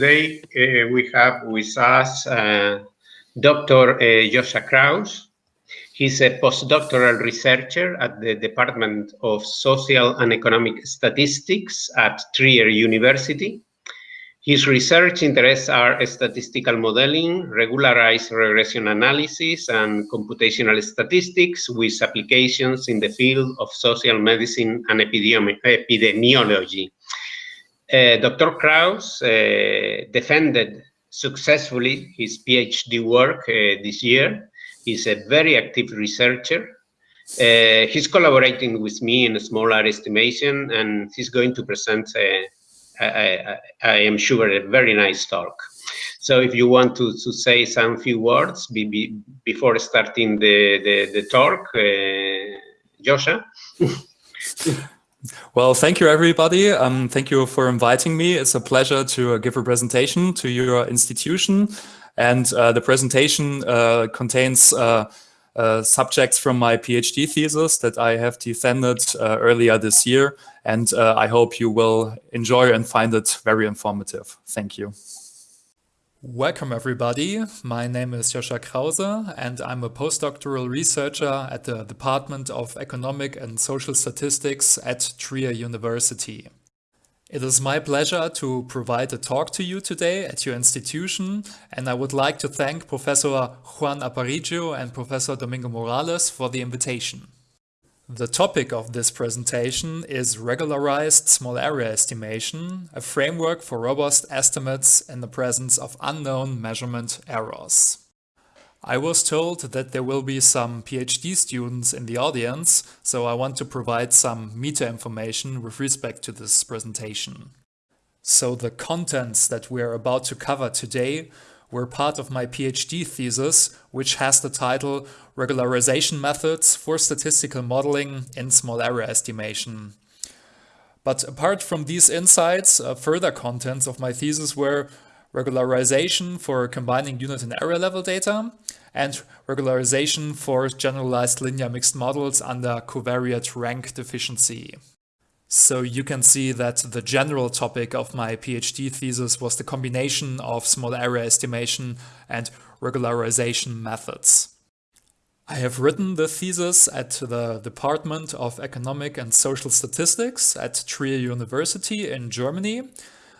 today uh, we have with us uh, Dr. Uh, Joshua Krause. He's a postdoctoral researcher at the Department of Social and Economic Statistics at Trier University. His research interests are statistical modeling, regularized regression analysis, and computational statistics with applications in the field of social medicine and epidemiology. Uh, Dr. Krause uh, defended successfully his PhD work uh, this year. He's a very active researcher. Uh, he's collaborating with me in a small area estimation, and he's going to present, uh, I, I, am sure, a very nice talk. So if you want to, to say some few words be, be, before starting the, the, the talk, uh, Joshua. Well, thank you, everybody. Um, thank you for inviting me. It's a pleasure to uh, give a presentation to your institution. And uh, the presentation uh, contains uh, uh, subjects from my PhD thesis that I have defended uh, earlier this year. And I hope you will enjoy and find it very informative. Thank you. Welcome everybody. My name is Joshua Krause and I'm a postdoctoral researcher at the Department of Economic and Social Statistics at Trier University. It is my pleasure to provide a talk to you today at your institution and I would like to thank Professor Juan Aparicio and Professor Domingo Morales for the invitation. The topic of this presentation is regularized small area estimation, a framework for robust estimates in the presence of unknown measurement errors. I was told that there will be some PhD students in the audience, so I want to provide some meta information with respect to this presentation. So the contents that we are about to cover today were part of my PhD thesis, which has the title Regularization Methods for Statistical Modeling in Small Area Estimation. But apart from these insights, uh, further contents of my thesis were regularization for combining unit and area level data, and regularization for generalized linear mixed models under covariate rank deficiency. So you can see that the general topic of my PhD thesis was the combination of small area estimation and regularization methods. I have written the thesis at the Department of Economic and Social Statistics at Trier University in Germany.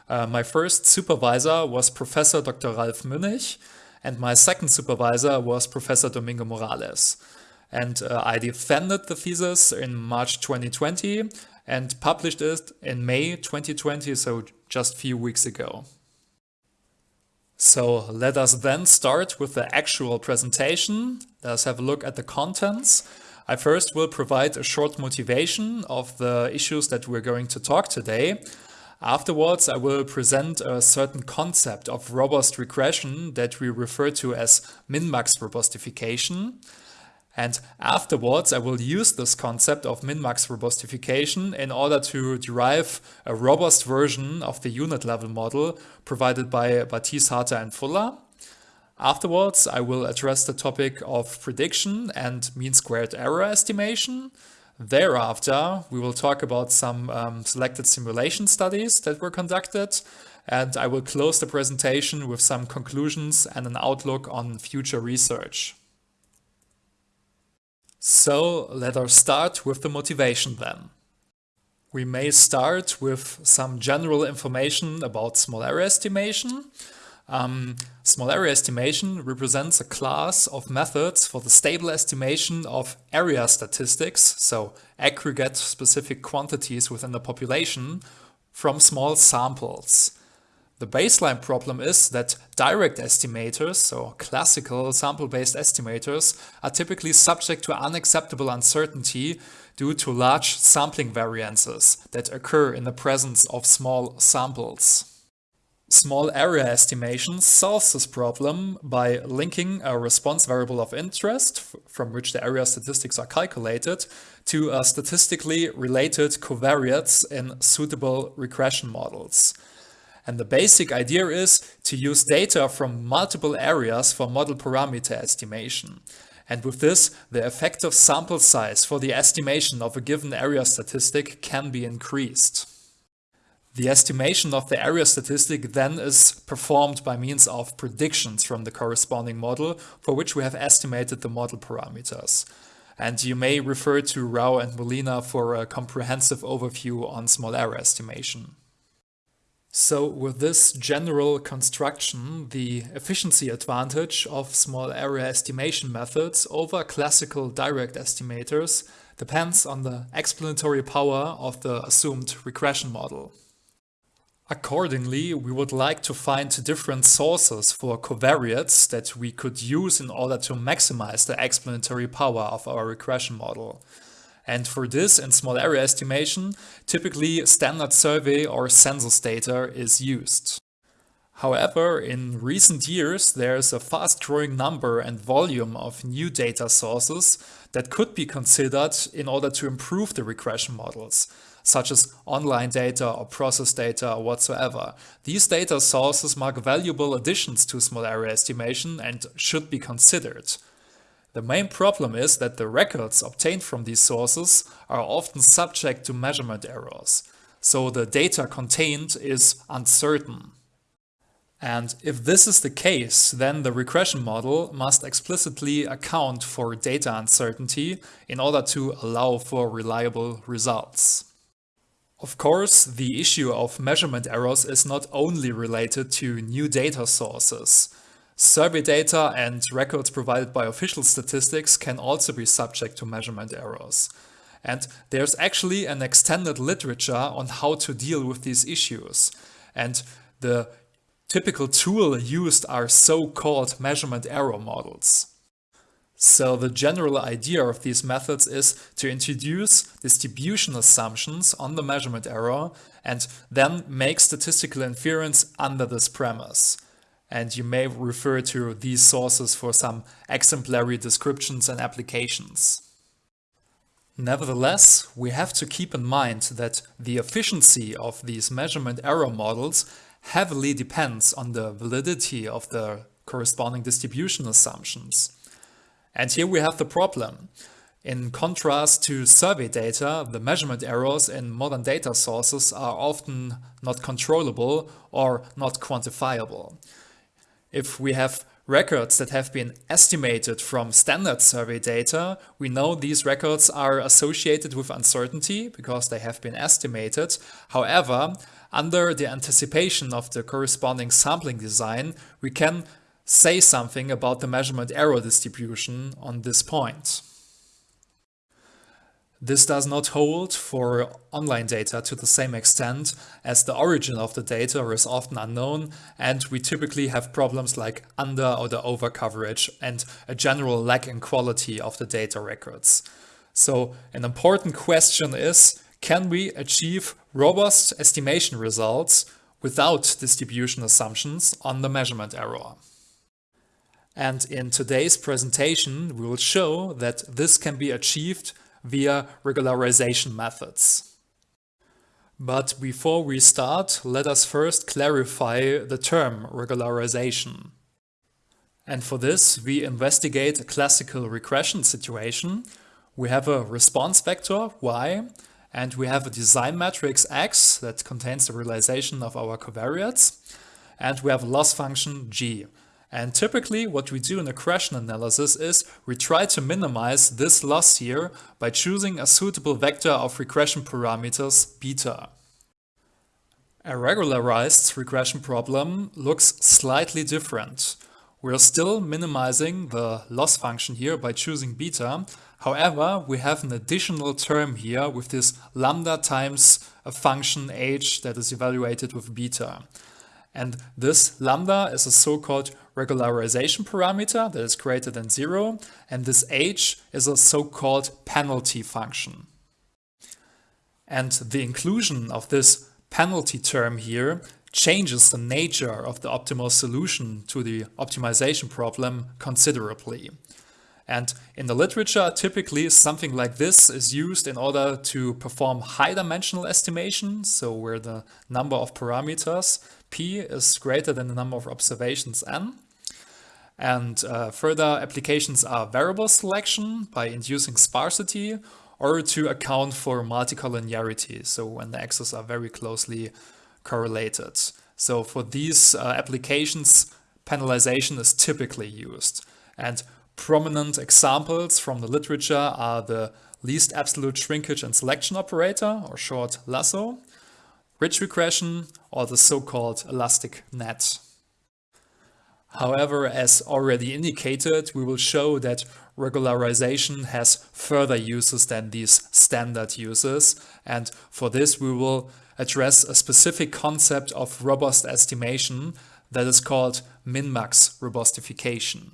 Uh, my first supervisor was Professor Dr. Ralf Münnich and my second supervisor was Professor Domingo Morales. And uh, I defended the thesis in March 2020 and published it in May 2020, so just a few weeks ago. So let us then start with the actual presentation. Let's have a look at the contents. I first will provide a short motivation of the issues that we're going to talk today. Afterwards, I will present a certain concept of robust regression that we refer to as min-max robustification. And afterwards, I will use this concept of min-max robustification in order to derive a robust version of the unit level model provided by Battese, Harter and Fuller. Afterwards, I will address the topic of prediction and mean squared error estimation. Thereafter, we will talk about some um, selected simulation studies that were conducted, and I will close the presentation with some conclusions and an outlook on future research. So let us start with the motivation then. We may start with some general information about small area estimation. Um, small area estimation represents a class of methods for the stable estimation of area statistics, so aggregate specific quantities within the population, from small samples. The baseline problem is that direct estimators, or classical sample-based estimators, are typically subject to unacceptable uncertainty due to large sampling variances that occur in the presence of small samples. Small area estimation solves this problem by linking a response variable of interest, from which the area statistics are calculated, to a statistically related covariates in suitable regression models. And the basic idea is to use data from multiple areas for model parameter estimation. And with this, the effective sample size for the estimation of a given area statistic can be increased. The estimation of the area statistic then is performed by means of predictions from the corresponding model for which we have estimated the model parameters. And you may refer to Rao and Molina for a comprehensive overview on small area estimation. So with this general construction, the efficiency advantage of small area estimation methods over classical direct estimators depends on the explanatory power of the assumed regression model. Accordingly, we would like to find different sources for covariates that we could use in order to maximize the explanatory power of our regression model. And for this, in small area estimation, typically standard survey or census data is used. However, in recent years, there's a fast growing number and volume of new data sources that could be considered in order to improve the regression models such as online data or process data or whatsoever. These data sources mark valuable additions to small area estimation and should be considered. The main problem is that the records obtained from these sources are often subject to measurement errors, so the data contained is uncertain. And if this is the case, then the regression model must explicitly account for data uncertainty in order to allow for reliable results. Of course, the issue of measurement errors is not only related to new data sources. Survey data and records provided by official statistics can also be subject to measurement errors. And there's actually an extended literature on how to deal with these issues. And the typical tool used are so-called measurement error models. So the general idea of these methods is to introduce distribution assumptions on the measurement error and then make statistical inference under this premise. And you may refer to these sources for some exemplary descriptions and applications. Nevertheless, we have to keep in mind that the efficiency of these measurement error models heavily depends on the validity of the corresponding distribution assumptions. And here we have the problem. In contrast to survey data, the measurement errors in modern data sources are often not controllable or not quantifiable. If we have records that have been estimated from standard survey data, we know these records are associated with uncertainty because they have been estimated. However, under the anticipation of the corresponding sampling design, we can say something about the measurement error distribution on this point. This does not hold for online data to the same extent as the origin of the data is often unknown and we typically have problems like under or the over coverage and a general lack in quality of the data records. So an important question is, can we achieve robust estimation results without distribution assumptions on the measurement error? And in today's presentation, we will show that this can be achieved via regularization methods. But before we start, let us first clarify the term regularization. And for this, we investigate a classical regression situation. We have a response vector, y, and we have a design matrix x that contains the realization of our covariates, and we have a loss function g. And typically what we do in a regression analysis is we try to minimize this loss here by choosing a suitable vector of regression parameters beta. A regularized regression problem looks slightly different. We're still minimizing the loss function here by choosing beta. However, we have an additional term here with this lambda times a function h that is evaluated with beta. And this lambda is a so-called regularization parameter that is greater than zero. And this h is a so-called penalty function. And the inclusion of this penalty term here changes the nature of the optimal solution to the optimization problem considerably. And in the literature, typically something like this is used in order to perform high dimensional estimation, so where the number of parameters p is greater than the number of observations n. And uh, further applications are variable selection by inducing sparsity or to account for multicollinearity, so when the axes are very closely correlated. So for these uh, applications, penalization is typically used. And prominent examples from the literature are the least absolute shrinkage and selection operator, or short LASSO, ridge regression, or the so-called elastic net. However, as already indicated, we will show that regularization has further uses than these standard uses. And for this, we will address a specific concept of robust estimation that is called min-max robustification.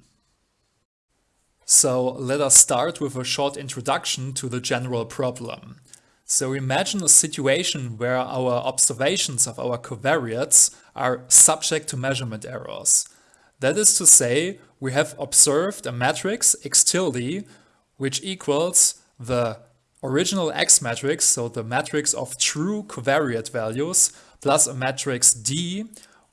So let us start with a short introduction to the general problem. So imagine a situation where our observations of our covariates are subject to measurement errors. That is to say, we have observed a matrix x tilde which equals the original X matrix, so the matrix of true covariate values, plus a matrix D,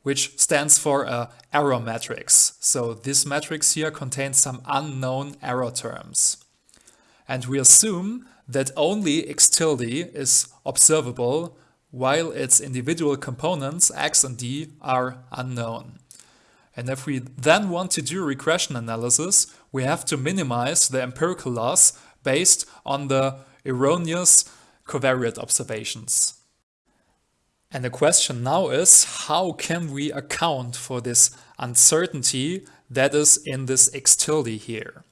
which stands for a error matrix. So this matrix here contains some unknown error terms. And we assume that only X tilde is observable while its individual components X and D are unknown. And if we then want to do regression analysis, we have to minimize the empirical loss based on the erroneous covariate observations. And the question now is, how can we account for this uncertainty that is in this x tilde here?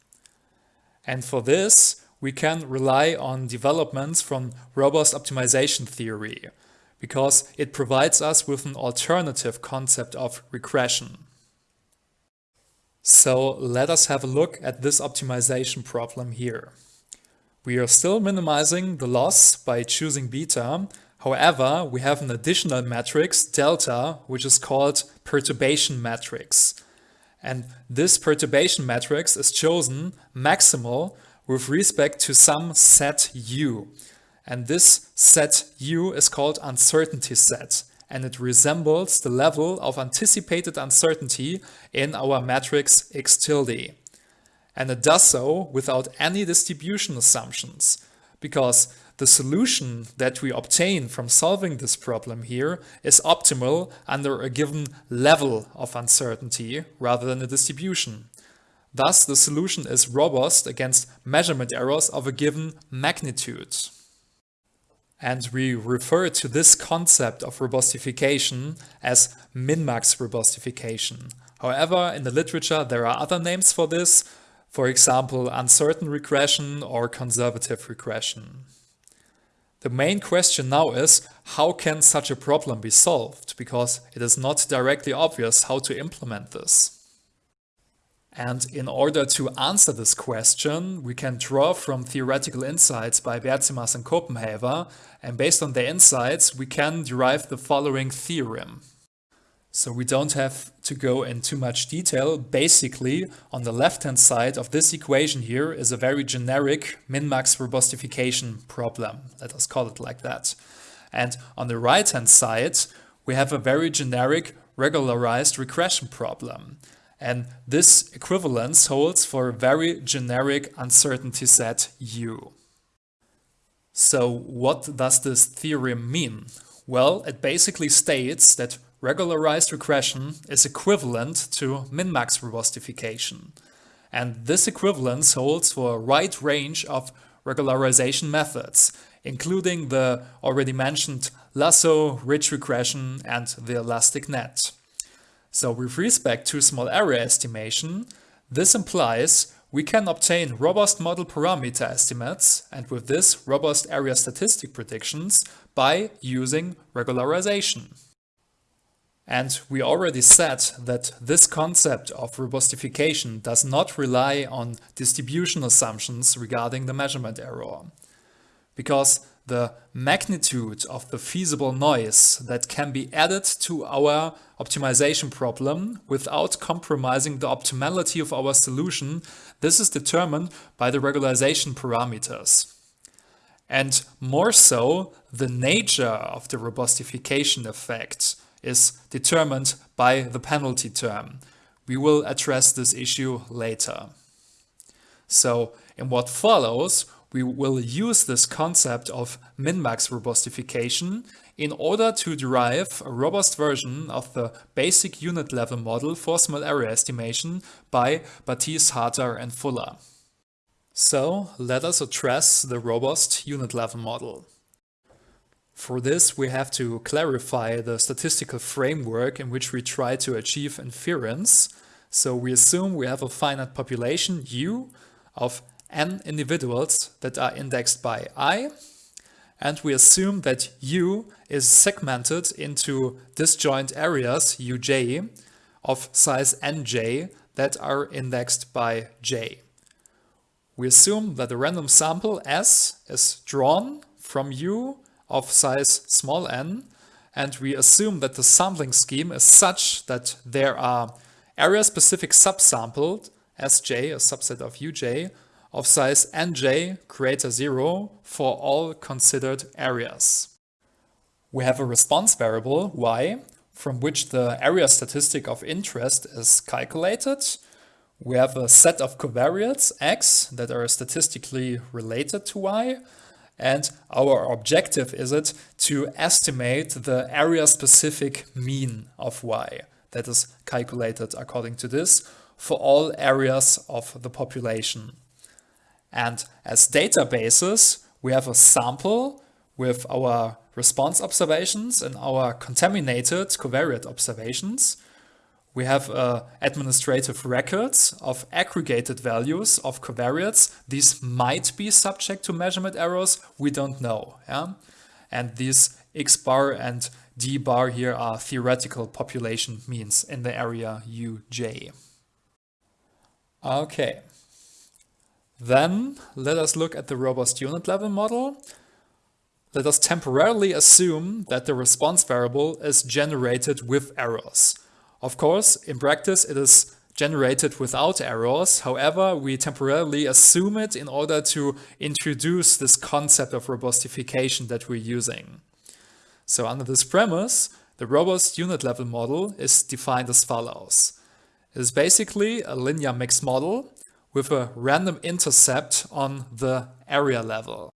And for this, we can rely on developments from robust optimization theory, because it provides us with an alternative concept of regression. So let us have a look at this optimization problem here. We are still minimizing the loss by choosing beta. However, we have an additional matrix, delta, which is called perturbation matrix. And this perturbation matrix is chosen maximal with respect to some set u. And this set u is called uncertainty set. And it resembles the level of anticipated uncertainty in our matrix x tilde. And it does so without any distribution assumptions, because the solution that we obtain from solving this problem here is optimal under a given level of uncertainty rather than a distribution. Thus, the solution is robust against measurement errors of a given magnitude. And we refer to this concept of robustification as min-max robustification. However, in the literature there are other names for this, for example, uncertain regression or conservative regression. The main question now is how can such a problem be solved because it is not directly obvious how to implement this. And in order to answer this question, we can draw from theoretical insights by Bertsimas and Copenhaver, and based on their insights, we can derive the following theorem. So we don't have to go in too much detail. Basically, on the left-hand side of this equation here is a very generic min-max robustification problem. Let us call it like that. And on the right-hand side, we have a very generic regularized regression problem. And this equivalence holds for a very generic uncertainty set U. So what does this theorem mean? Well, it basically states that regularized regression is equivalent to min-max robustification. And this equivalence holds for a wide range of regularization methods, including the already mentioned lasso, ridge regression, and the elastic net. So with respect to small area estimation, this implies we can obtain robust model parameter estimates and with this robust area statistic predictions by using regularization. And we already said that this concept of robustification does not rely on distribution assumptions regarding the measurement error. Because the magnitude of the feasible noise that can be added to our optimization problem without compromising the optimality of our solution, this is determined by the regularization parameters. And more so, the nature of the robustification effect is determined by the penalty term. We will address this issue later. So in what follows, we will use this concept of min-max robustification in order to derive a robust version of the basic unit level model for small area estimation by Battese, Harter and Fuller. So let us address the robust unit level model. For this, we have to clarify the statistical framework in which we try to achieve inference. So we assume we have a finite population U of n individuals that are indexed by i, and we assume that U is segmented into disjoint areas uj of size nj that are indexed by j. We assume that the random sample S is drawn from U of size small n, and we assume that the sampling scheme is such that there are area-specific subsampled Sj, a subset of Uj, of size nj greater 0 for all considered areas. We have a response variable y from which the area statistic of interest is calculated. We have a set of covariates x that are statistically related to y and our objective is it to estimate the area specific mean of y that is calculated according to this for all areas of the population. And as databases, we have a sample with our response observations and our contaminated covariate observations. We have uh, administrative records of aggregated values of covariates. These might be subject to measurement errors. We don't know. Yeah? And these X bar and D bar here are theoretical population means in the area UJ. Okay. Then let us look at the robust unit level model. Let us temporarily assume that the response variable is generated with errors. Of course, in practice, it is generated without errors. However, we temporarily assume it in order to introduce this concept of robustification that we're using. So under this premise, the robust unit level model is defined as follows. It is basically a linear mixed model with a random intercept on the area level.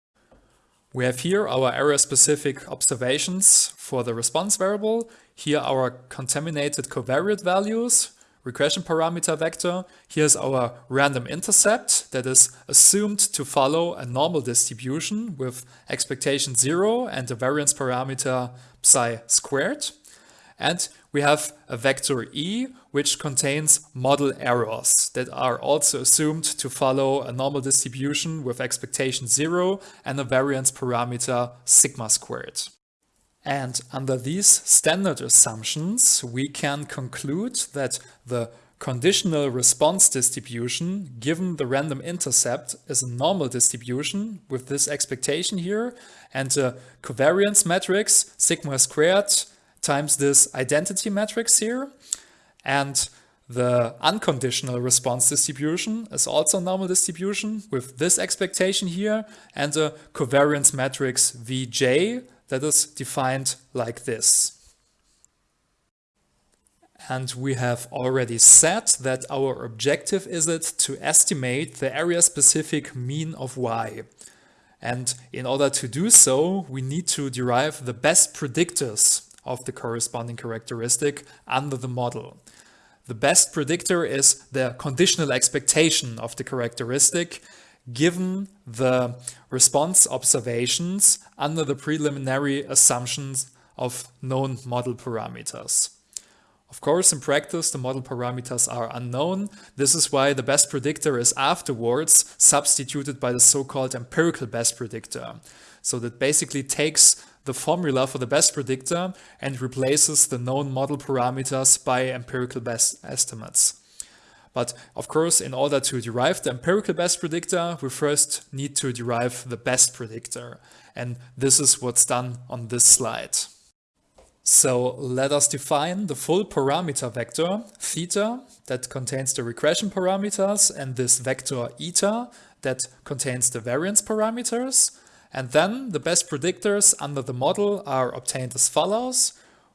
We have here our area-specific observations for the response variable, here our contaminated covariate values, regression parameter vector, here's our random intercept that is assumed to follow a normal distribution with expectation zero and the variance parameter psi squared. And we have a vector E, which contains model errors that are also assumed to follow a normal distribution with expectation zero and a variance parameter sigma squared. And under these standard assumptions, we can conclude that the conditional response distribution given the random intercept is a normal distribution with this expectation here and the covariance matrix sigma squared times this identity matrix here. And the unconditional response distribution is also normal distribution with this expectation here and a covariance matrix Vj that is defined like this. And we have already said that our objective is it to estimate the area-specific mean of y. And in order to do so, we need to derive the best predictors of the corresponding characteristic under the model. The best predictor is the conditional expectation of the characteristic given the response observations under the preliminary assumptions of known model parameters. Of course, in practice, the model parameters are unknown. This is why the best predictor is afterwards substituted by the so-called empirical best predictor. So that basically takes the formula for the best predictor and replaces the known model parameters by empirical best estimates. But of course, in order to derive the empirical best predictor, we first need to derive the best predictor. And this is what's done on this slide. So let us define the full parameter vector, theta, that contains the regression parameters, and this vector eta, that contains the variance parameters. And then the best predictors under the model are obtained as follows.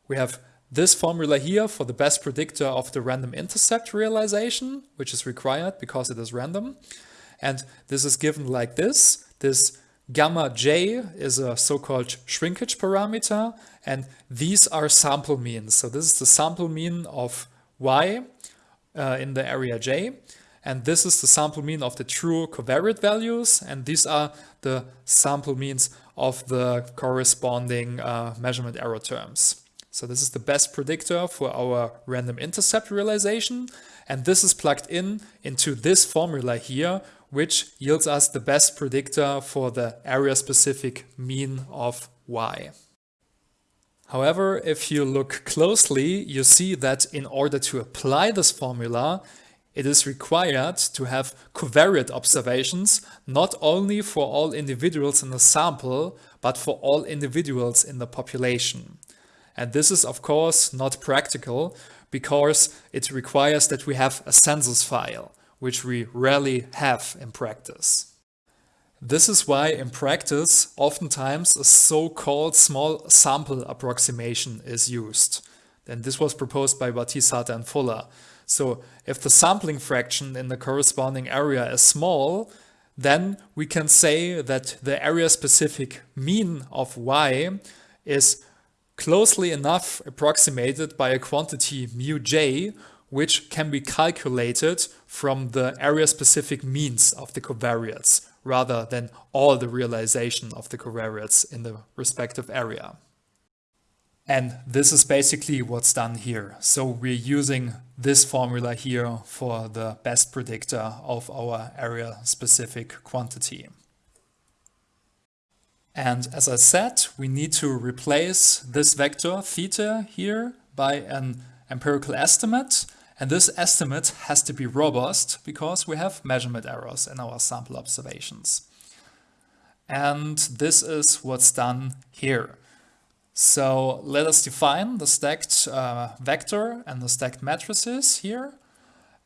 We have this formula here for the best predictor of the random intercept realization, which is required because it is random. And this is given like this. this gamma j is a so-called shrinkage parameter and these are sample means. So this is the sample mean of y uh, in the area j and this is the sample mean of the true covariate values and these are the sample means of the corresponding uh, measurement error terms. So this is the best predictor for our random intercept realization. And this is plugged in into this formula here, which yields us the best predictor for the area specific mean of y. However, if you look closely, you see that in order to apply this formula, it is required to have covariate observations not only for all individuals in the sample, but for all individuals in the population. And this is of course not practical because it requires that we have a census file, which we rarely have in practice. This is why in practice oftentimes a so-called small sample approximation is used. And this was proposed by Battese and Fuller. So if the sampling fraction in the corresponding area is small, then we can say that the area specific mean of y is closely enough approximated by a quantity mu j, which can be calculated from the area-specific means of the covariates, rather than all the realization of the covariates in the respective area. And this is basically what's done here. So we're using this formula here for the best predictor of our area-specific quantity. And as I said, we need to replace this vector theta here by an empirical estimate. And this estimate has to be robust because we have measurement errors in our sample observations. And this is what's done here. So let us define the stacked uh, vector and the stacked matrices here.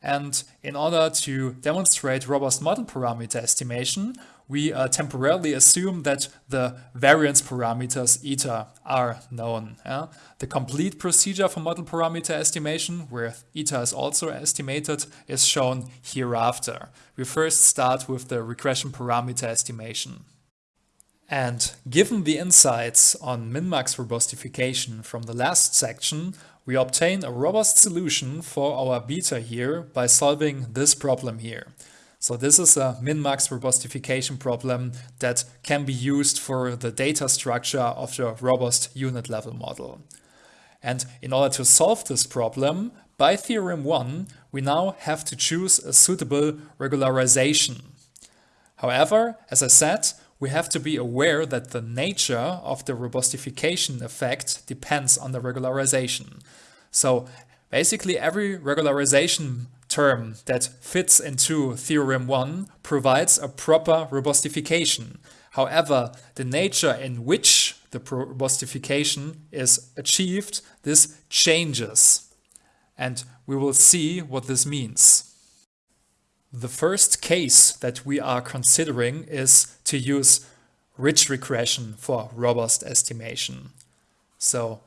And in order to demonstrate robust model parameter estimation, we uh, temporarily assume that the variance parameters eta are known. Yeah? The complete procedure for model parameter estimation, where eta is also estimated, is shown hereafter. We first start with the regression parameter estimation. And given the insights on min-max robustification from the last section, we obtain a robust solution for our beta here by solving this problem here. So this is a min-max robustification problem that can be used for the data structure of the robust unit level model. And in order to solve this problem, by theorem 1, we now have to choose a suitable regularization. However, as I said, we have to be aware that the nature of the robustification effect depends on the regularization. So basically every regularization term that fits into theorem 1 provides a proper robustification. However, the nature in which the robustification is achieved, this changes. And we will see what this means. The first case that we are considering is to use ridge regression for robust estimation. So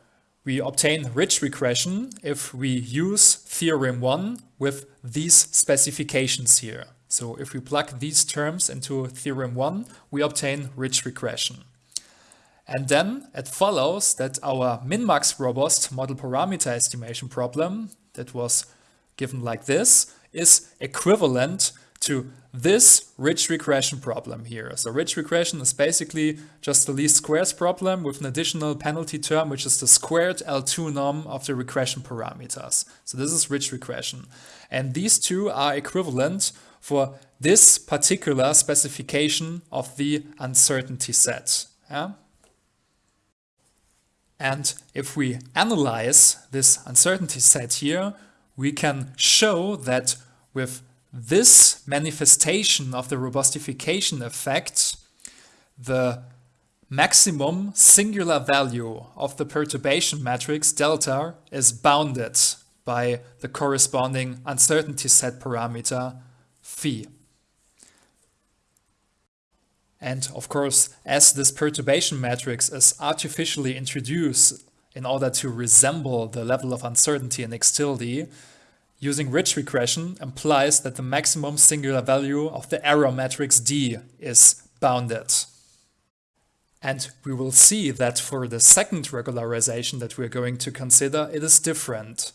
we obtain ridge regression if we use theorem 1 with these specifications here. So if we plug these terms into theorem 1, we obtain ridge regression. And then it follows that our min-max robust model parameter estimation problem that was given like this is equivalent to this ridge regression problem here. So ridge regression is basically just the least squares problem with an additional penalty term, which is the squared L2 norm of the regression parameters. So this is ridge regression. And these two are equivalent for this particular specification of the uncertainty set. Yeah? And if we analyze this uncertainty set here, we can show that with this manifestation of the robustification effect, the maximum singular value of the perturbation matrix delta is bounded by the corresponding uncertainty set parameter phi. And of course, as this perturbation matrix is artificially introduced in order to resemble the level of uncertainty in X-tilde, Using ridge regression implies that the maximum singular value of the error matrix D is bounded. And we will see that for the second regularization that we're going to consider, it is different.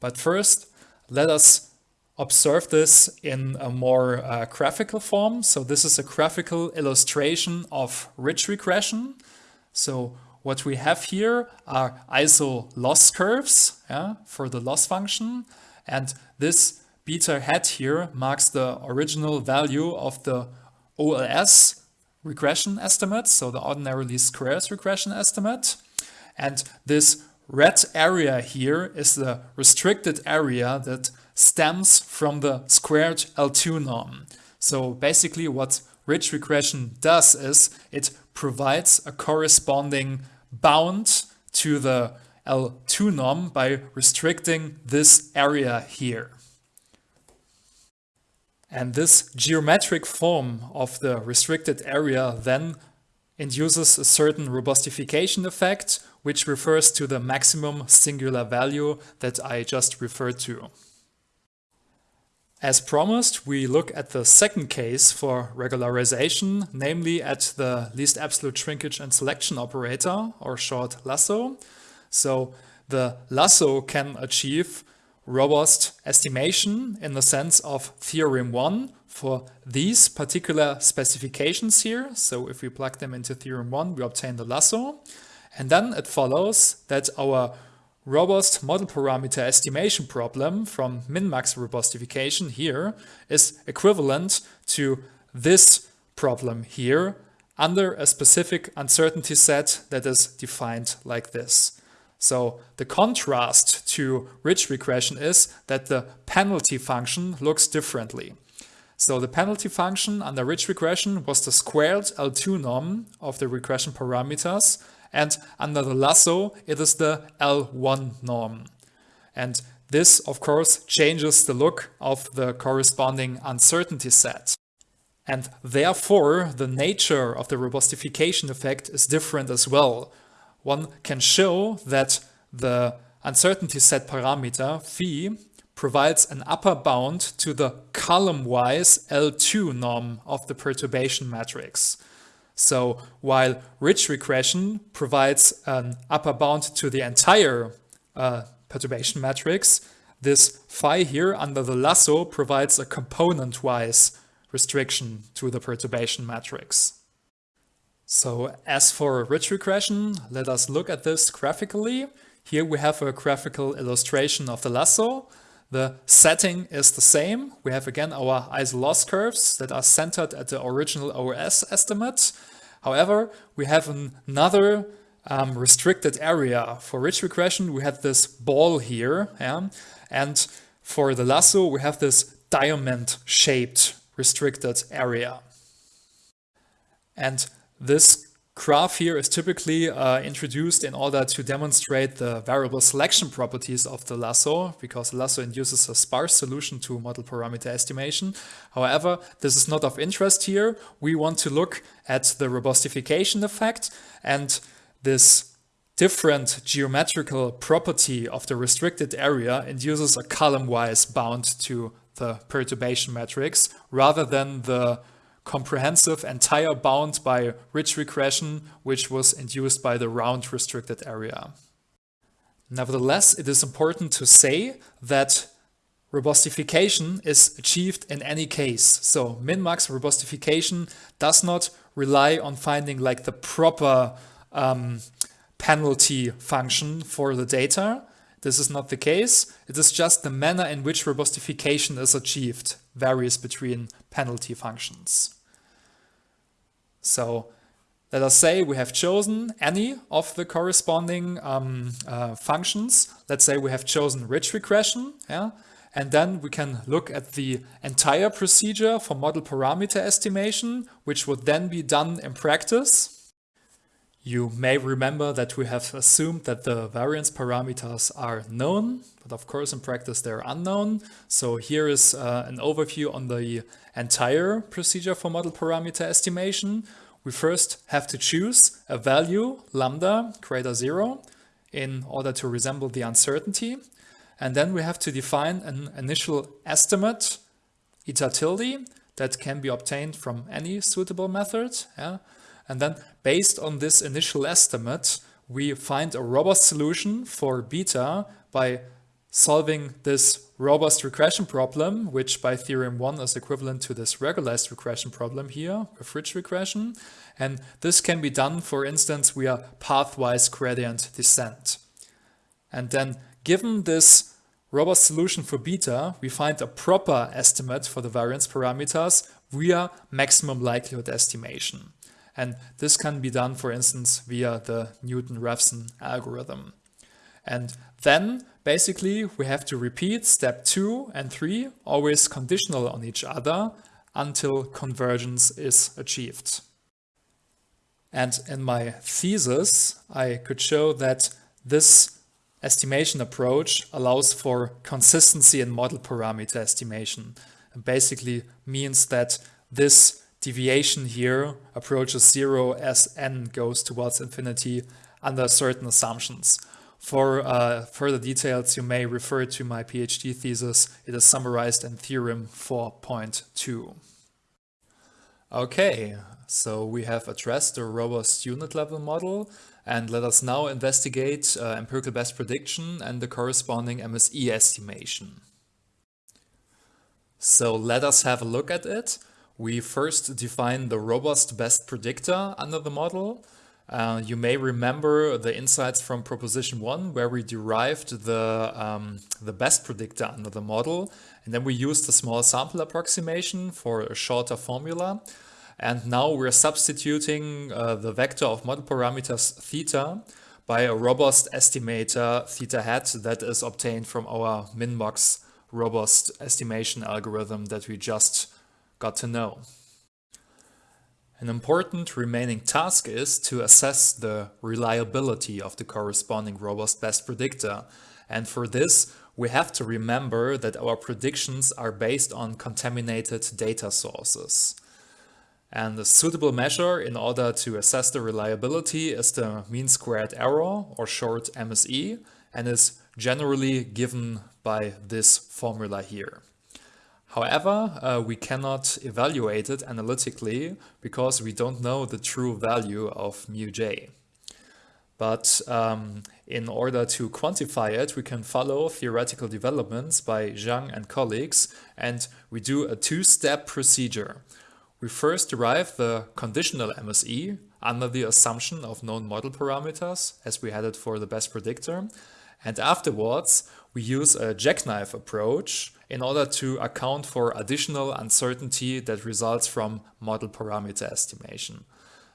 But first, let us observe this in a more uh, graphical form. So this is a graphical illustration of ridge regression. So what we have here are iso loss curves yeah, for the loss function. And this beta hat here marks the original value of the OLS regression estimate, so the ordinary least squares regression estimate. And this red area here is the restricted area that stems from the squared L2 norm. So basically what ridge regression does is it provides a corresponding bound to the L2 norm by restricting this area here. And this geometric form of the restricted area then induces a certain robustification effect, which refers to the maximum singular value that I just referred to. As promised, we look at the second case for regularization, namely at the least absolute shrinkage and selection operator, or short lasso. So the lasso can achieve robust estimation in the sense of theorem 1 for these particular specifications here. So if we plug them into theorem 1, we obtain the lasso. And then it follows that our robust model parameter estimation problem from min-max robustification here is equivalent to this problem here under a specific uncertainty set that is defined like this. So the contrast to ridge regression is that the penalty function looks differently. So the penalty function under ridge regression was the squared L2 norm of the regression parameters and under the lasso, it is the L1 norm. And this, of course, changes the look of the corresponding uncertainty set. And therefore, the nature of the robustification effect is different as well. One can show that the uncertainty set parameter phi provides an upper bound to the column-wise L2 norm of the perturbation matrix. So while ridge regression provides an upper bound to the entire uh, perturbation matrix, this phi here under the lasso provides a component-wise restriction to the perturbation matrix. So as for ridge regression, let us look at this graphically. Here we have a graphical illustration of the lasso. The setting is the same. We have again our iso-loss curves that are centered at the original OS estimate. However, we have an another um, restricted area. For ridge regression, we have this ball here. Yeah? And for the lasso, we have this diamond-shaped restricted area. And this graph here is typically uh, introduced in order to demonstrate the variable selection properties of the lasso, because the lasso induces a sparse solution to model parameter estimation. However, this is not of interest here. We want to look at the robustification effect and this different geometrical property of the restricted area induces a column-wise bound to the perturbation matrix rather than the comprehensive entire bound by ridge regression, which was induced by the round restricted area. Nevertheless, it is important to say that robustification is achieved in any case. So min-max robustification does not rely on finding like the proper um, penalty function for the data. This is not the case. It is just the manner in which robustification is achieved varies between penalty functions. So let us say we have chosen any of the corresponding um, uh, functions. Let's say we have chosen ridge regression. Yeah? And then we can look at the entire procedure for model parameter estimation, which would then be done in practice. You may remember that we have assumed that the variance parameters are known, but of course in practice they're unknown. So here is uh, an overview on the entire procedure for model parameter estimation. We first have to choose a value, lambda greater zero, in order to resemble the uncertainty. And then we have to define an initial estimate, eta tilde, that can be obtained from any suitable method. Yeah? And then based on this initial estimate, we find a robust solution for beta by solving this robust regression problem, which by theorem one is equivalent to this regularized regression problem here, with ridge regression. And this can be done, for instance, via pathwise gradient descent. And then given this robust solution for beta, we find a proper estimate for the variance parameters via maximum likelihood estimation. And this can be done, for instance, via the Newton-Raphson algorithm. And then basically we have to repeat step two and three, always conditional on each other until convergence is achieved. And in my thesis, I could show that this estimation approach allows for consistency in model parameter estimation. basically means that this deviation here approaches zero as n goes towards infinity under certain assumptions. For uh, further details, you may refer to my PhD thesis. It is summarized in theorem 4.2. Okay, so we have addressed the robust unit level model and let us now investigate uh, empirical best prediction and the corresponding MSE estimation. So let us have a look at it. We first define the robust best predictor under the model. Uh, you may remember the insights from proposition one where we derived the, um, the best predictor under the model and then we used a small sample approximation for a shorter formula. And now we're substituting uh, the vector of model parameters theta by a robust estimator theta hat that is obtained from our Minmax robust estimation algorithm that we just got to know. An important remaining task is to assess the reliability of the corresponding robust best predictor. And for this, we have to remember that our predictions are based on contaminated data sources. And a suitable measure in order to assess the reliability is the mean squared error, or short MSE, and is generally given by this formula here. However, uh, we cannot evaluate it analytically because we don't know the true value of mu j. But um, in order to quantify it, we can follow theoretical developments by Zhang and colleagues, and we do a two-step procedure. We first derive the conditional MSE under the assumption of known model parameters, as we had it for the best predictor. And afterwards, we use a jackknife approach in order to account for additional uncertainty that results from model parameter estimation.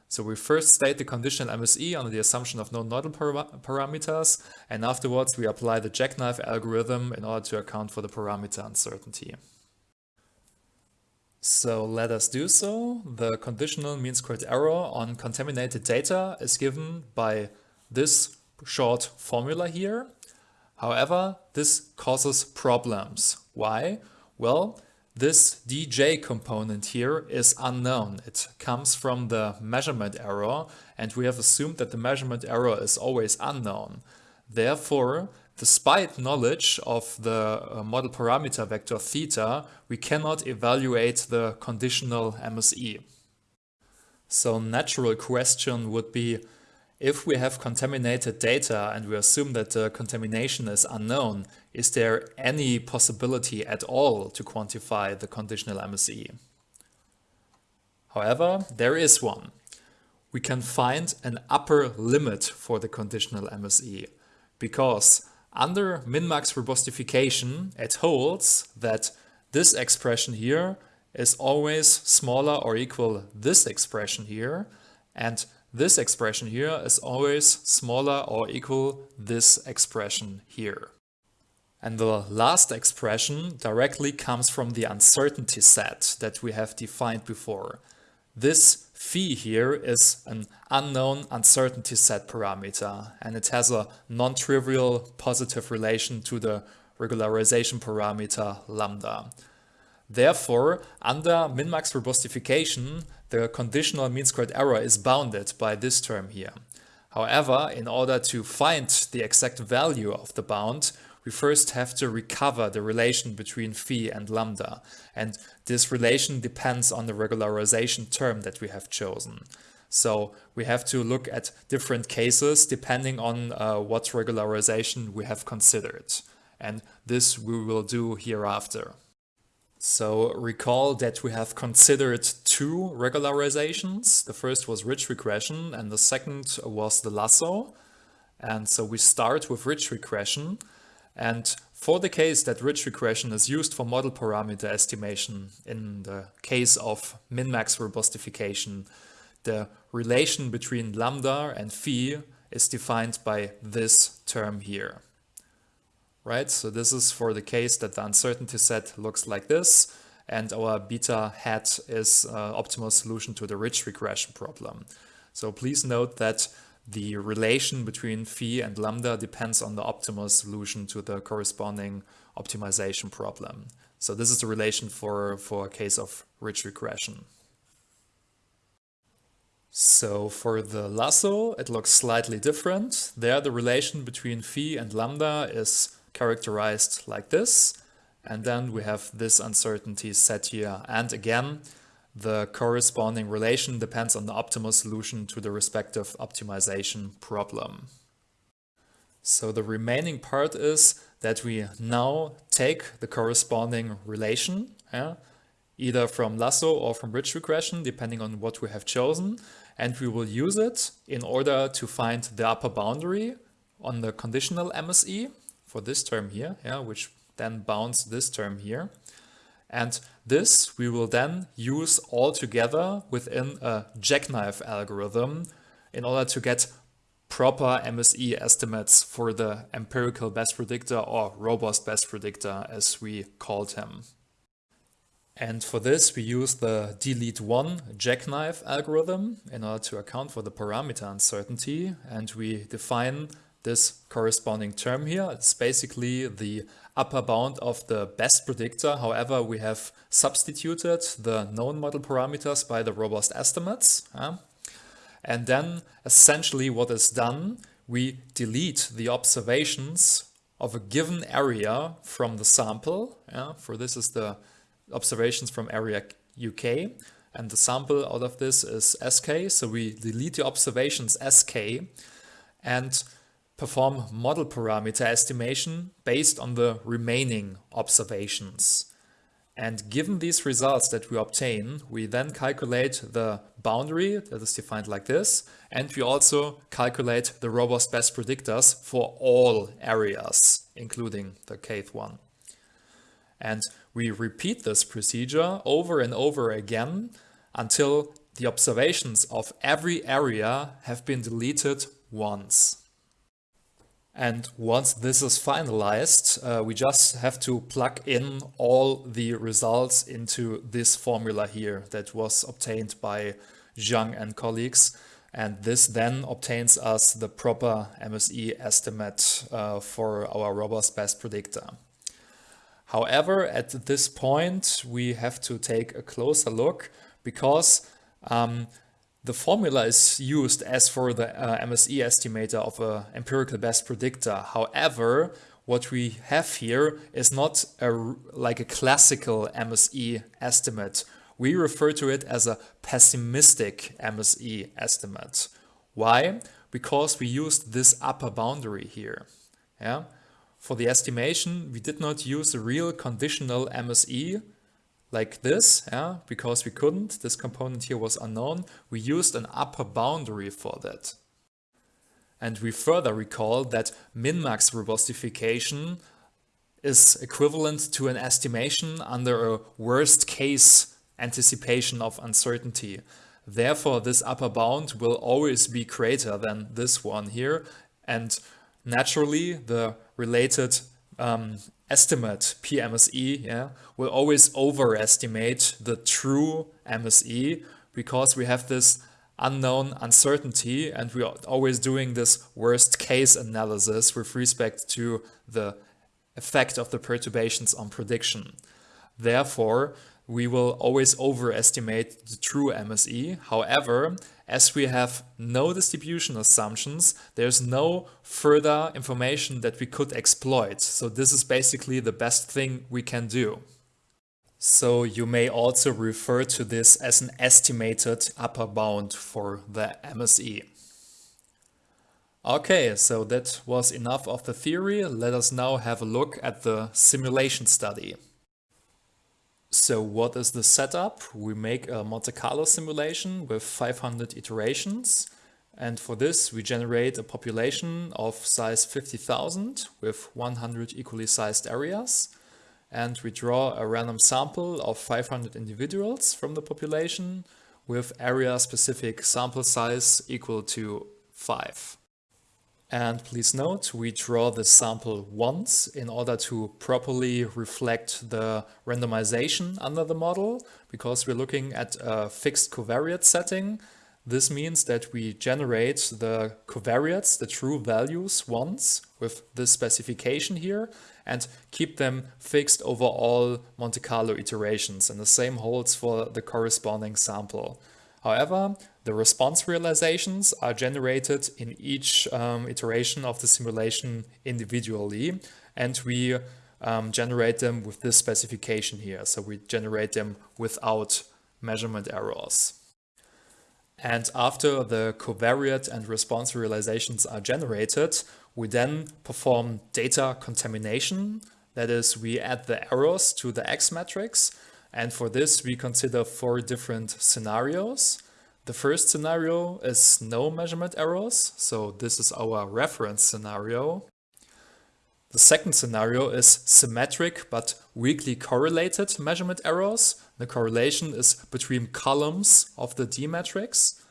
So we first state the conditional MSE under the assumption of model para parameters, and afterwards we apply the jackknife algorithm in order to account for the parameter uncertainty. So let us do so. The conditional mean squared error on contaminated data is given by this short formula here. However, this causes problems. Why? Well, this dj component here is unknown. It comes from the measurement error and we have assumed that the measurement error is always unknown. Therefore, despite knowledge of the uh, model parameter vector theta, we cannot evaluate the conditional MSE. So natural question would be, if we have contaminated data and we assume that the contamination is unknown, is there any possibility at all to quantify the conditional MSE? However, there is one. We can find an upper limit for the conditional MSE because under min-max robustification, it holds that this expression here is always smaller or equal this expression here and this expression here is always smaller or equal this expression here. And the last expression directly comes from the uncertainty set that we have defined before. This phi here is an unknown uncertainty set parameter and it has a non-trivial positive relation to the regularization parameter lambda. Therefore, under min-max robustification, the conditional mean squared error is bounded by this term here. However, in order to find the exact value of the bound, we first have to recover the relation between phi and lambda. And this relation depends on the regularization term that we have chosen. So we have to look at different cases depending on uh, what regularization we have considered. And this we will do hereafter. So recall that we have considered two regularizations. The first was ridge regression and the second was the lasso. And so we start with ridge regression. And for the case that ridge regression is used for model parameter estimation in the case of min-max robustification, the relation between lambda and phi is defined by this term here. Right, so this is for the case that the uncertainty set looks like this and our beta hat is uh, optimal solution to the ridge regression problem. So please note that the relation between phi and lambda depends on the optimal solution to the corresponding optimization problem. So this is the relation for, for a case of ridge regression. So for the lasso, it looks slightly different. There, the relation between phi and lambda is characterized like this. And then we have this uncertainty set here. And again, the corresponding relation depends on the optimal solution to the respective optimization problem. So the remaining part is that we now take the corresponding relation, yeah, either from lasso or from ridge regression, depending on what we have chosen, and we will use it in order to find the upper boundary on the conditional MSE for this term here, yeah, which then bounds this term here. And this we will then use all together within a jackknife algorithm in order to get proper MSE estimates for the empirical best predictor or robust best predictor as we called him. And for this, we use the delete1 jackknife algorithm in order to account for the parameter uncertainty. And we define this corresponding term here. It's basically the upper bound of the best predictor. However, we have substituted the known model parameters by the robust estimates. And then essentially what is done, we delete the observations of a given area from the sample. Yeah? For this is the observations from area UK and the sample out of this is SK. So we delete the observations SK and perform model parameter estimation based on the remaining observations. And given these results that we obtain, we then calculate the boundary that is defined like this. And we also calculate the robust best predictors for all areas, including the kth one. And we repeat this procedure over and over again until the observations of every area have been deleted once. And once this is finalized, uh, we just have to plug in all the results into this formula here that was obtained by Zhang and colleagues. And this then obtains us the proper MSE estimate uh, for our robust best predictor. However, at this point, we have to take a closer look because um, the formula is used as for the uh, MSE estimator of an empirical best predictor. However, what we have here is not a, like a classical MSE estimate. We refer to it as a pessimistic MSE estimate. Why? Because we used this upper boundary here. Yeah. For the estimation, we did not use a real conditional MSE like this, yeah, because we couldn't, this component here was unknown, we used an upper boundary for that. And we further recall that min-max robustification is equivalent to an estimation under a worst case anticipation of uncertainty. Therefore, this upper bound will always be greater than this one here. And naturally, the related um, estimate PMSE yeah, will always overestimate the true MSE because we have this unknown uncertainty and we are always doing this worst case analysis with respect to the effect of the perturbations on prediction. Therefore, we will always overestimate the true MSE. However, as we have no distribution assumptions, there's no further information that we could exploit. So this is basically the best thing we can do. So you may also refer to this as an estimated upper bound for the MSE. Okay, so that was enough of the theory. Let us now have a look at the simulation study. So what is the setup? We make a Monte Carlo simulation with 500 iterations. And for this, we generate a population of size 50,000 with 100 equally sized areas and we draw a random sample of 500 individuals from the population with area-specific sample size equal to 5. And please note, we draw the sample once in order to properly reflect the randomization under the model, because we're looking at a fixed covariate setting. This means that we generate the covariates, the true values once with this specification here, and keep them fixed over all Monte Carlo iterations. And the same holds for the corresponding sample. However, the response realizations are generated in each um, iteration of the simulation individually, and we um, generate them with this specification here. So we generate them without measurement errors. And after the covariate and response realizations are generated, we then perform data contamination. That is, we add the errors to the X matrix. And for this, we consider four different scenarios. The first scenario is no measurement errors. So this is our reference scenario. The second scenario is symmetric but weakly correlated measurement errors. The correlation is between columns of the D matrix.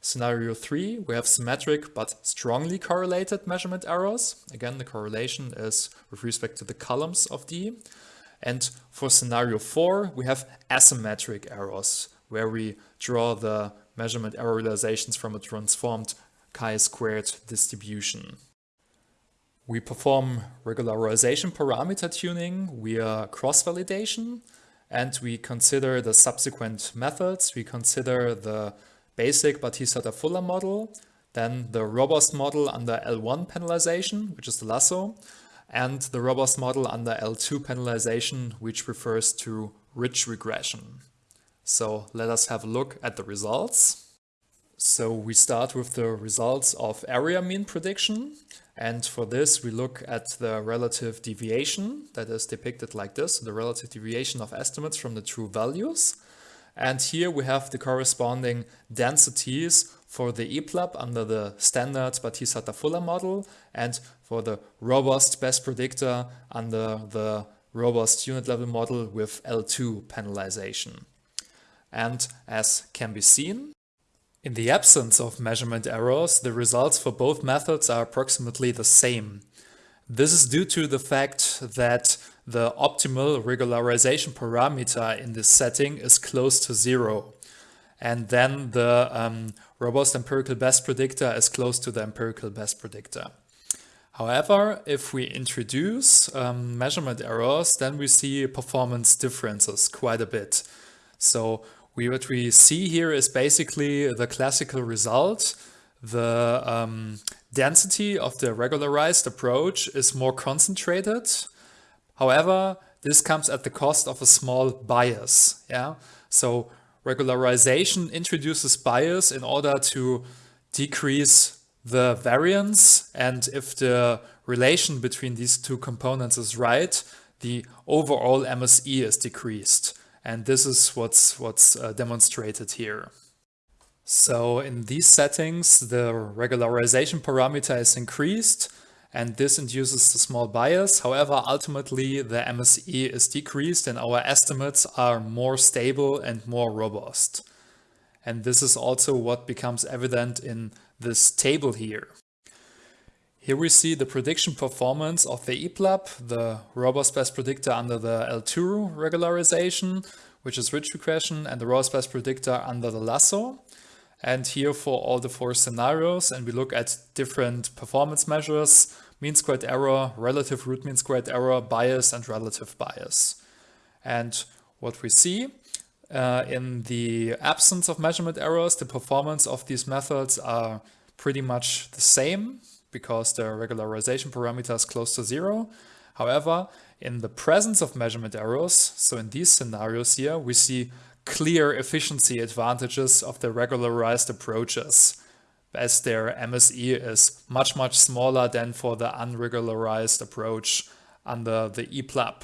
Scenario 3, we have symmetric but strongly correlated measurement errors. Again, the correlation is with respect to the columns of D. And for scenario 4, we have asymmetric errors, where we draw the measurement error realizations from a transformed chi-squared distribution. We perform regularization parameter tuning via cross-validation, and we consider the subsequent methods. We consider the basic Battese-Fuller model, then the robust model under L1 penalization, which is the lasso, and the robust model under L2 penalization, which refers to ridge regression. So let us have a look at the results. So we start with the results of area mean prediction. And for this, we look at the relative deviation that is depicted like this, the relative deviation of estimates from the true values. And here we have the corresponding densities for the EBLUP under the standard Battese-Fuller model and for the robust best predictor under the robust unit level model with L2 penalization. And as can be seen, in the absence of measurement errors, the results for both methods are approximately the same. This is due to the fact that the optimal regularization parameter in this setting is close to zero. And then the um, robust empirical best predictor is close to the empirical best predictor. However, if we introduce um, measurement errors, then we see performance differences quite a bit. So we, what we see here is basically the classical result. The um, density of the regularized approach is more concentrated However, this comes at the cost of a small bias. Yeah, so regularization introduces bias in order to decrease the variance and if the relation between these two components is right, the overall MSE is decreased. And this is what's, what's uh, demonstrated here. So in these settings, the regularization parameter is increased and this induces a small bias. However, ultimately the MSE is decreased and our estimates are more stable and more robust. And this is also what becomes evident in this table here. Here we see the prediction performance of the EBLUP, the robust best predictor under the L2 regularization, which is ridge regression, and the robust best predictor under the lasso. And here for all the four scenarios, and we look at different performance measures, mean squared error, relative root mean squared error, bias, and relative bias. And what we see uh, in the absence of measurement errors, the performance of these methods are pretty much the same because the regularization parameter is close to zero. However, in the presence of measurement errors, so in these scenarios here, we see clear efficiency advantages of the regularized approaches as their MSE is much, much smaller than for the unregularized approach under the EBLUP.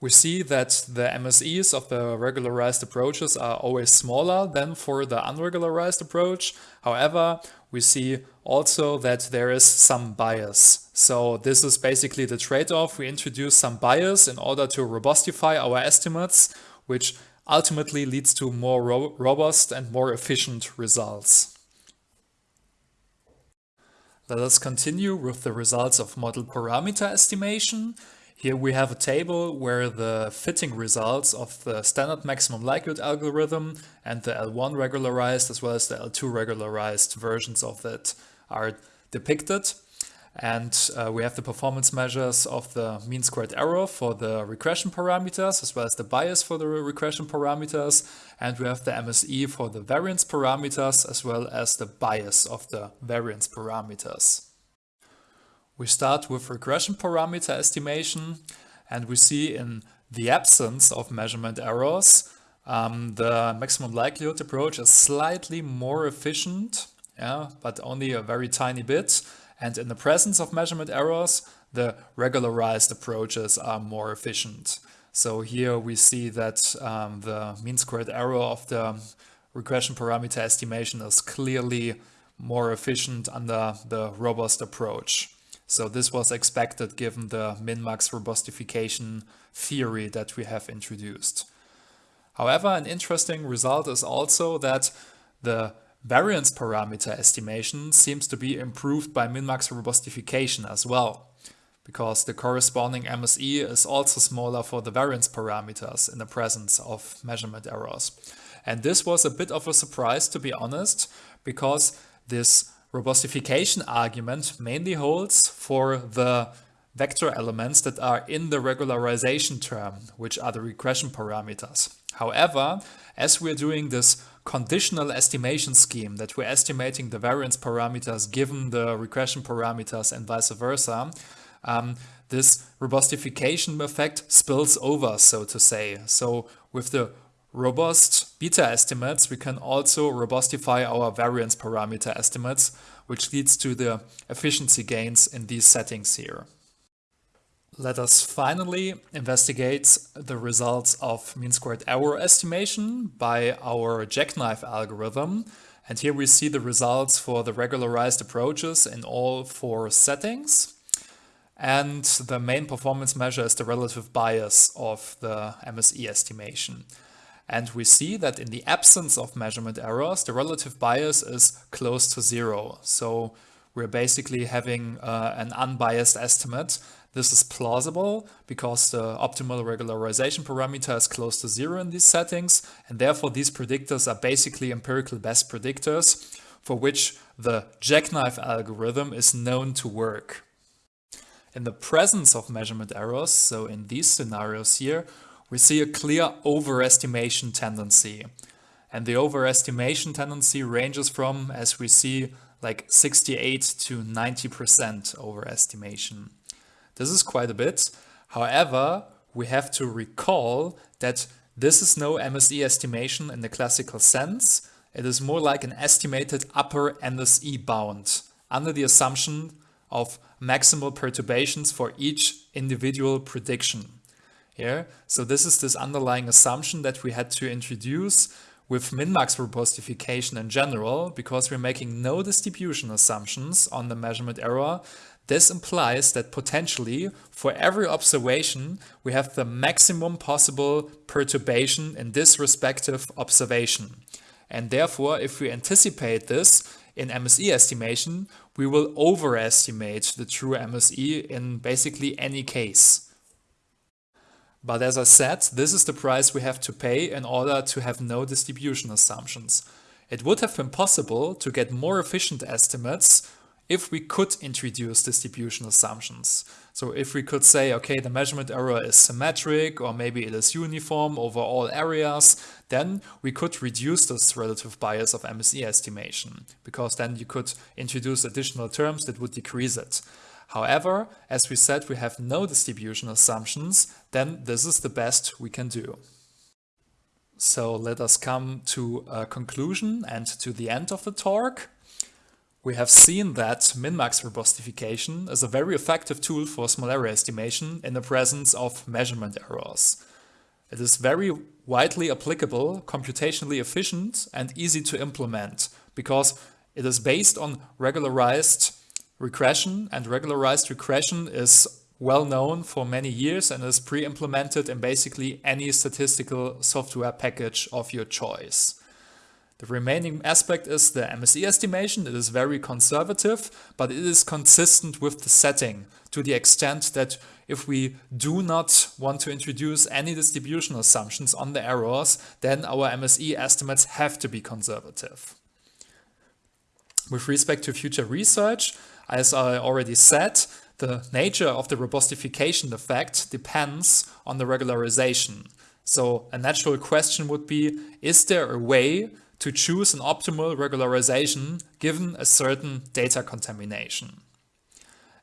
We see that the MSEs of the regularized approaches are always smaller than for the unregularized approach. However, we see also that there is some bias. So this is basically the trade-off. We introduce some bias in order to robustify our estimates, which ultimately leads to more ro robust and more efficient results. Let us continue with the results of model parameter estimation. Here we have a table where the fitting results of the standard maximum likelihood algorithm and the L1 regularized as well as the L2 regularized versions of that are depicted. And uh, we have the performance measures of the mean squared error for the regression parameters, as well as the bias for the regression parameters. And we have the MSE for the variance parameters, as well as the bias of the variance parameters. We start with regression parameter estimation, and we see in the absence of measurement errors, um, the maximum likelihood approach is slightly more efficient, yeah, but only a very tiny bit. And in the presence of measurement errors, the regularized approaches are more efficient. So here we see that um, the mean squared error of the regression parameter estimation is clearly more efficient under the robust approach. So this was expected given the min-max robustification theory that we have introduced. However, an interesting result is also that the Variance parameter estimation seems to be improved by min-max robustification as well, because the corresponding MSE is also smaller for the variance parameters in the presence of measurement errors. And this was a bit of a surprise, to be honest, because this robustification argument mainly holds for the vector elements that are in the regularization term, which are the regression parameters. However, as we're doing this conditional estimation scheme that we're estimating the variance parameters given the regression parameters and vice versa, um, this robustification effect spills over, so to say. So with the robust beta estimates, we can also robustify our variance parameter estimates, which leads to the efficiency gains in these settings here. Let us finally investigate the results of mean squared error estimation by our jackknife algorithm. And here we see the results for the regularized approaches in all four settings. And the main performance measure is the relative bias of the MSE estimation. And we see that in the absence of measurement errors, the relative bias is close to zero. So we're basically having uh, an unbiased estimate this is plausible because the optimal regularization parameter is close to zero in these settings, and therefore these predictors are basically empirical best predictors for which the jackknife algorithm is known to work. In the presence of measurement errors, so in these scenarios here, we see a clear overestimation tendency. And the overestimation tendency ranges from, as we see, like 68 to 90% overestimation. This is quite a bit. However, we have to recall that this is no MSE estimation in the classical sense. It is more like an estimated upper MSE bound under the assumption of maximal perturbations for each individual prediction. Yeah, so this is this underlying assumption that we had to introduce with min-max robustification in general, because we're making no distribution assumptions on the measurement error, this implies that potentially for every observation, we have the maximum possible perturbation in this respective observation. And therefore, if we anticipate this in MSE estimation, we will overestimate the true MSE in basically any case. But as I said, this is the price we have to pay in order to have no distribution assumptions. It would have been possible to get more efficient estimates if we could introduce distribution assumptions. So if we could say, okay, the measurement error is symmetric or maybe it is uniform over all areas, then we could reduce this relative bias of MSE estimation because then you could introduce additional terms that would decrease it. However, as we said, we have no distribution assumptions, then this is the best we can do. So let us come to a conclusion and to the end of the talk. We have seen that min-max robustification is a very effective tool for small area estimation in the presence of measurement errors. It is very widely applicable, computationally efficient and easy to implement because it is based on regularized regression and regularized regression is well known for many years and is pre-implemented in basically any statistical software package of your choice. The remaining aspect is the MSE estimation. It is very conservative, but it is consistent with the setting to the extent that if we do not want to introduce any distribution assumptions on the errors, then our MSE estimates have to be conservative. With respect to future research, as I already said, the nature of the robustification effect depends on the regularization. So a natural question would be, is there a way to choose an optimal regularization given a certain data contamination?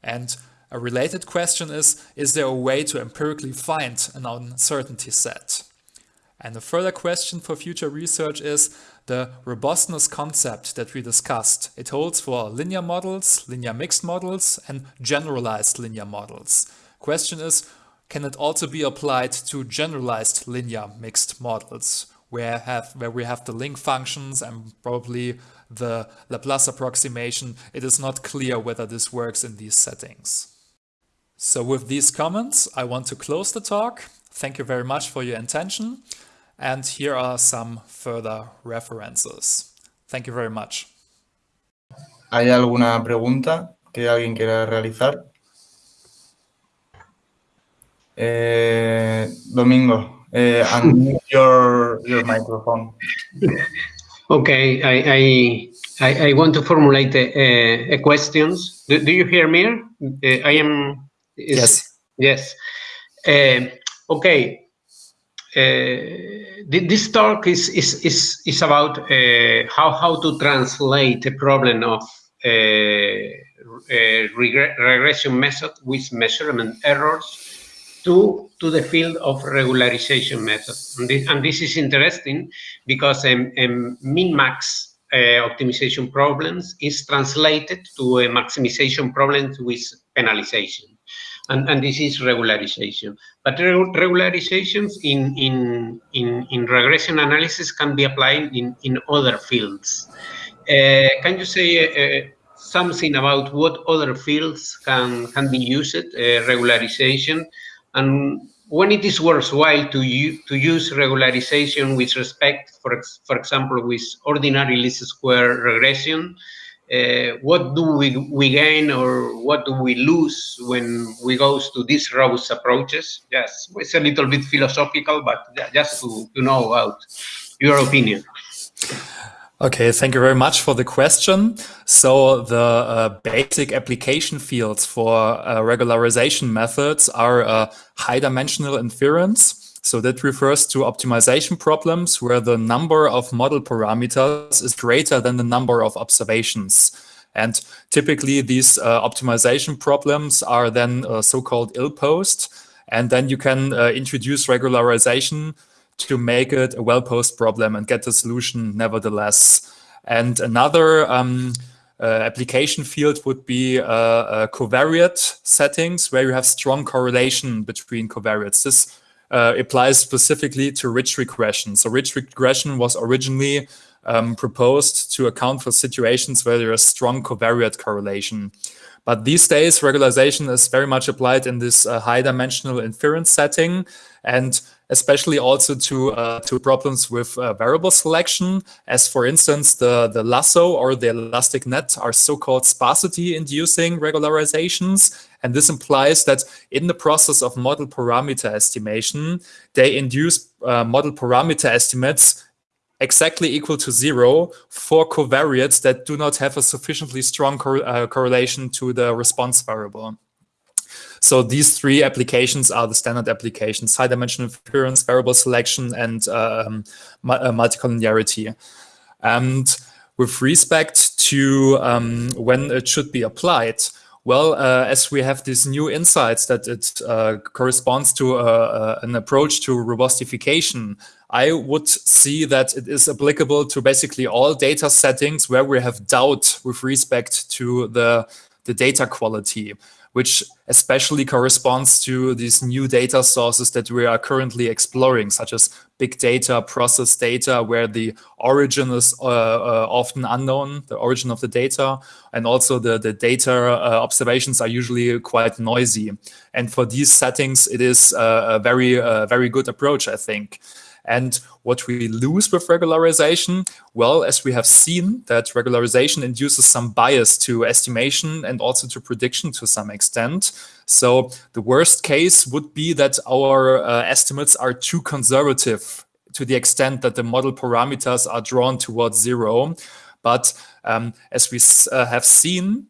And a related question is, is there a way to empirically find an uncertainty set? And a further question for future research is the robustness concept that we discussed. It holds for linear models, linear mixed models, and generalized linear models. Question is, can it also be applied to generalized linear mixed models, where, have, where we have the link functions and probably the Laplace approximation? It is not clear whether this works in these settings. So with these comments, I want to close the talk. Thank you very much for your attention. And here are some further references. Thank you very much. ¿Hay alguna pregunta que alguien quiera realizar? Eh, Domingo, unmute your, your microphone. Okay, I, I, I want to formulate a, a questions. Do, do, you hear me? Uh, I am... Is, yes. Yes. okay, uh, this talk is is is, is about uh, how how to translate a problem of uh, regression method with measurement errors to to the field of regularization method. And this, and this is interesting because um, um, min-max uh, optimization problems is translated to a maximization problem with penalization and, and this is regularization. But regularizations in, in, in, in regression analysis can be applied in, in other fields. Uh, can you say uh, something about what other fields can, can be used, uh, regularization, and when it is worthwhile to, to use regularization with respect, for, for example, with ordinary least square regression, uh, what do we, we gain or what do we lose when we go to these robust approaches? Yes, it's a little bit philosophical, but just to, to know about your opinion. Okay, thank you very much for the question. So the uh, basic application fields for uh, regularization methods are uh, high dimensional inference, so that refers to optimization problems where the number of model parameters is greater than the number of observations. And typically these uh, optimization problems are then uh, so-called ill-posed. And then you can uh, introduce regularization to make it a well-posed problem and get the solution nevertheless. And another um, uh, application field would be uh, uh, covariate settings where you have strong correlation between covariates. This uh, applies specifically to ridge regression. So ridge regression was originally um, proposed to account for situations where there is strong covariate correlation. But these days, regularization is very much applied in this uh, high dimensional inference setting and especially also to uh, to problems with uh, variable selection, as for instance, the, the lasso or the elastic net are so-called sparsity inducing regularizations. And this implies that in the process of model parameter estimation, they induce uh, model parameter estimates exactly equal to zero for covariates that do not have a sufficiently strong cor uh, correlation to the response variable. So these three applications are the standard applications, high dimensional inference, variable selection, and um, uh, multicollinearity. And with respect to um, when it should be applied, well, uh, as we have these new insights that it uh, corresponds to uh, uh an approach to robustification, I would see that it is applicable to basically all data settings where we have doubt with respect to the, the data quality which especially corresponds to these new data sources that we are currently exploring, such as big data, process data, where the origin is uh, uh, often unknown, the origin of the data, and also the, the data uh, observations are usually quite noisy. And for these settings, it is a very, uh, very good approach, I think. And what we lose with regularization, well, as we have seen that regularization induces some bias to estimation and also to prediction to some extent. So the worst case would be that our uh, estimates are too conservative to the extent that the model parameters are drawn towards zero. But um, as we uh, have seen,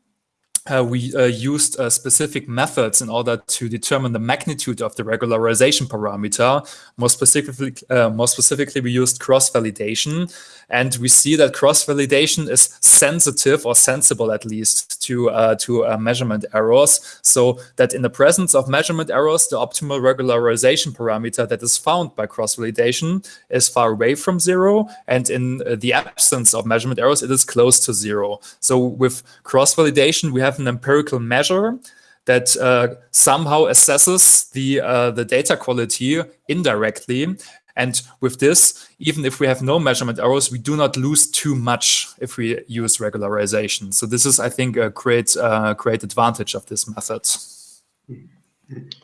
uh, we uh, used uh, specific methods in order to determine the magnitude of the regularization parameter. More specifically, uh, more specifically, we used cross-validation, and we see that cross-validation is sensitive or sensible at least to uh, to uh, measurement errors. So that in the presence of measurement errors, the optimal regularization parameter that is found by cross-validation is far away from zero, and in the absence of measurement errors, it is close to zero. So with cross-validation, we have have an empirical measure that uh, somehow assesses the uh, the data quality indirectly. And with this, even if we have no measurement errors, we do not lose too much if we use regularization. So this is, I think, a great uh, great advantage of this method.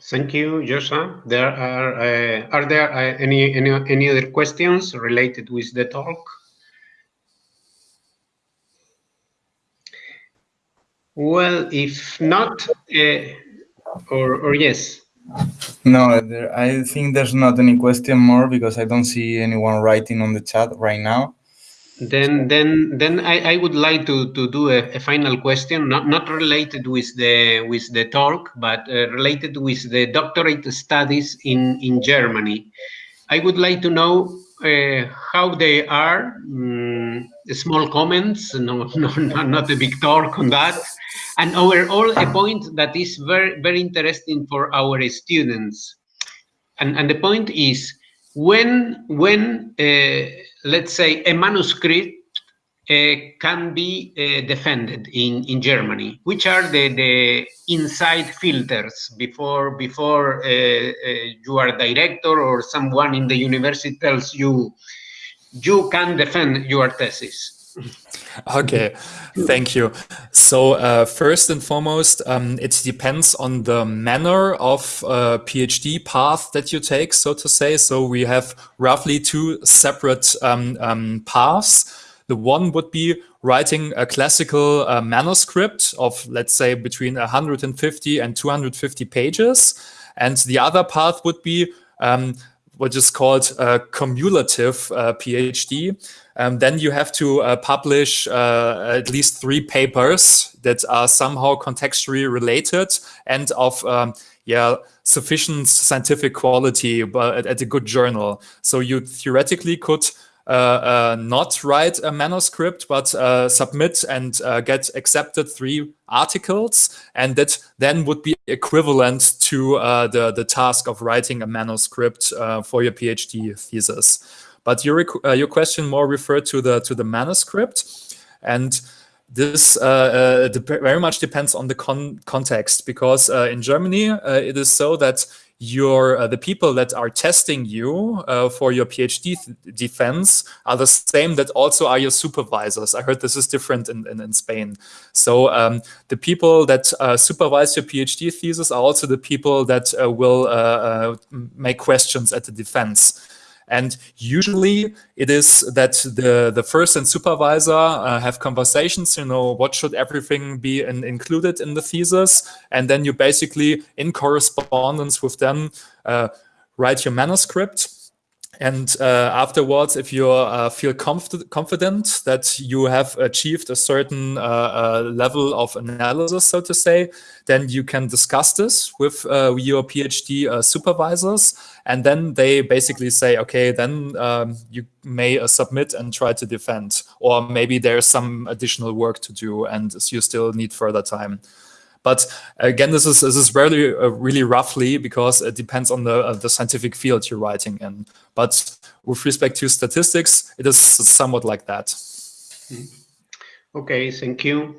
Thank you, Joscha. There are uh, are there uh, any any any other questions related with the talk? Well, if not, uh, or, or yes. No, there, I think there's not any question more because I don't see anyone writing on the chat right now. Then, then, then I, I would like to, to do a, a final question, not, not related with the with the talk, but uh, related with the doctorate studies in in Germany. I would like to know uh, how they are. Um, small comments, no, no, not a big talk on that. And overall a point that is very very interesting for our students. And and the point is when when uh, let's say a manuscript uh, can be uh, defended in in Germany which are the the inside filters before before uh, uh, you are director or someone in the university tells you you can defend your thesis okay, thank you. So uh, first and foremost, um, it depends on the manner of uh, PhD path that you take, so to say. So we have roughly two separate um, um, paths. The one would be writing a classical uh, manuscript of, let's say, between 150 and 250 pages. And the other path would be um, what is called a cumulative uh, PhD. Um, then you have to uh, publish uh, at least three papers that are somehow contextually related and of um, yeah sufficient scientific quality, but at a good journal. So you theoretically could uh, uh, not write a manuscript, but uh, submit and uh, get accepted three articles, and that then would be equivalent to uh, the the task of writing a manuscript uh, for your PhD thesis. But your your question more referred to the to the manuscript, and this uh, uh, very much depends on the con context because uh, in Germany it is so that your uh, the people that are testing you uh, for your PhD defense are the same that also are your supervisors. I heard this is different in, in, in Spain. So um, the people that uh, supervise your PhD thesis are also the people that uh, will uh, uh, make questions at the defense. And usually it is that the, the first and supervisor uh, have conversations, you know, what should everything be in, included in the thesis? And then you basically, in correspondence with them, uh, write your manuscript And uh, afterwards, if you uh, feel conf confident that you have achieved a certain uh, uh level of analysis, so to say, then you can discuss this with uh, your PhD uh, supervisors. And then they basically say, okay, then um, you may submit and try to defend. Or maybe there's some additional work to do and you still need further time. But again, this is this is really uh, really roughly because it depends on the uh, the scientific field you're writing in. But with respect to statistics, it is somewhat like that. Okay, thank you.